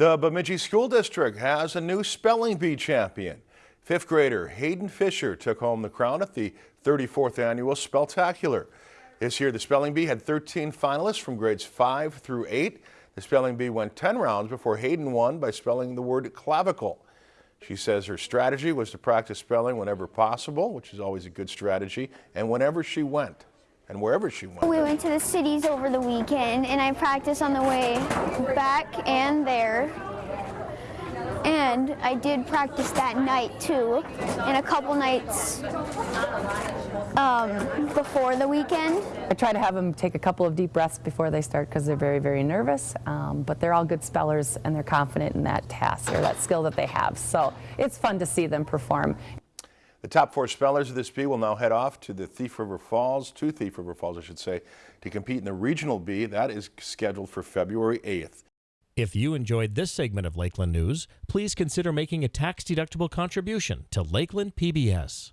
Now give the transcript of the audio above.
The Bemidji School District has a new spelling bee champion. Fifth grader Hayden Fisher took home the crown at the 34th annual Spelltacular. This year, the spelling bee had 13 finalists from grades 5 through 8. The spelling bee went 10 rounds before Hayden won by spelling the word clavicle. She says her strategy was to practice spelling whenever possible, which is always a good strategy, and whenever she went and wherever she went. We went to the cities over the weekend and I practiced on the way back and there. And I did practice that night too, and a couple nights um, before the weekend. I try to have them take a couple of deep breaths before they start because they're very, very nervous, um, but they're all good spellers and they're confident in that task or that skill that they have. So it's fun to see them perform. The top four spellers of this bee will now head off to the Thief River Falls, to Thief River Falls, I should say, to compete in the regional bee. That is scheduled for February 8th. If you enjoyed this segment of Lakeland News, please consider making a tax-deductible contribution to Lakeland PBS.